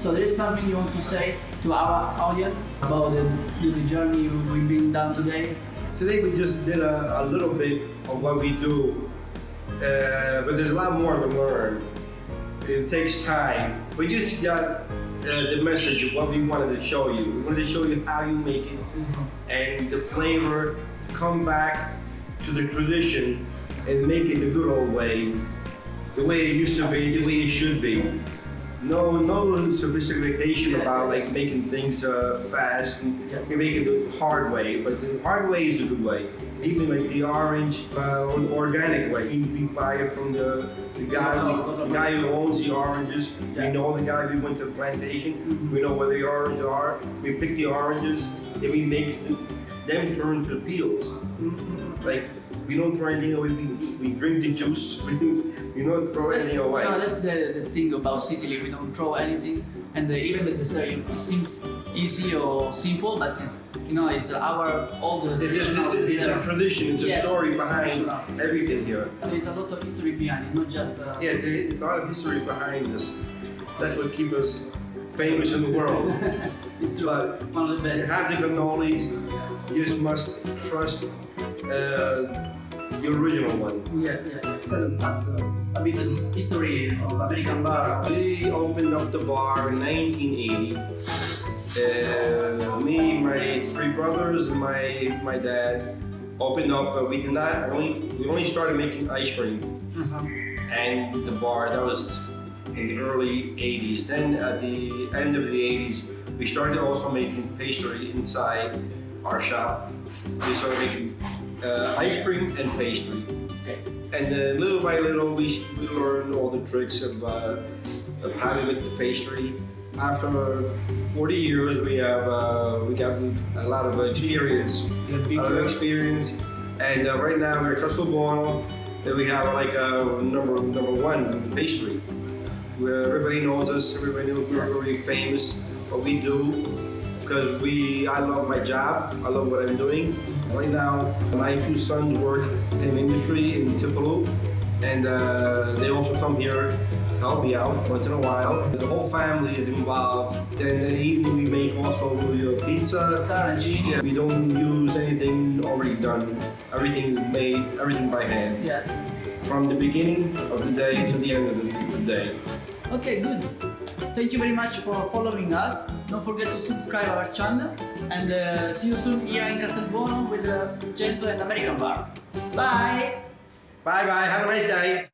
something you want to say to our audience about the, the, journey we've been down today? Today we just did a, a little bit of what we do, uh, but there's a lot more to learn. It takes time. We just got uh, the message of what we wanted to show you. We wanted to show you how you make it and the flavor to come back to the tradition and make it the good old way, the way it used to be, the way it should be. No, no sophistication about like making things uh, fast. And Yeah. we make it the hard way, but the hard way is a good way. Even like the orange uh, the organic way, we buy it from the, the guy, the guy who owns the oranges. We know the guy. We went to the plantation. We know where the oranges are. We pick the oranges, and we make them turn to peels. Like we don't throw anything away. We, we drink the juice. We, we don't throw That's, anything away. no, that's the, the thing about Sicily. We don't throw anything, and uh, even the dessert it seems easy or simple, but it's you know it's our all the It's, traditional it's, it's a tradition. It's a story behind everything here. There is a lot of history behind it, not just. Uh, Yeah, it's, a, it's a lot of history behind this. That's what keeps us famous in the world. it's true. But One of the you best. have the cannolis. You just must trust uh, the original one. Yeah, yeah, yeah. That's uh, a bit of history of American bar. We opened up the bar in 1980. Uh, me, my three brothers, and my my dad opened up. But we did not only we only started making ice cream Uh-huh. and the bar. That was in the early 80s. Then at the end of the 80s, we started also making pastry inside our shop. We started making uh, ice cream and pastry. Okay. And then little by little, we, we learned all the tricks of, uh, of how to make the pastry. After 40 years, we have uh, we got a lot of experience, a lot of experience. And uh, right now, we're Castelbuono. That we have like a number number one pastry, where everybody knows us. Everybody knows we're very famous. What we do, because we I love my job. I love what I'm doing. Right now, my two sons work in industry in Tupelo, and uh, they also come here help me out once in a while. The whole family is involved. Then in the evening we make also pizza. Yeah, we don't use anything already done. Everything is made, everything by hand. Yeah. From the beginning of the day to the end of the, the day. Okay, good. Thank you very much for following us. Don't forget to subscribe our channel and uh, see you soon here in Castelbuono with uh, Genzo and American Bar. Bye! Bye bye, have a nice day.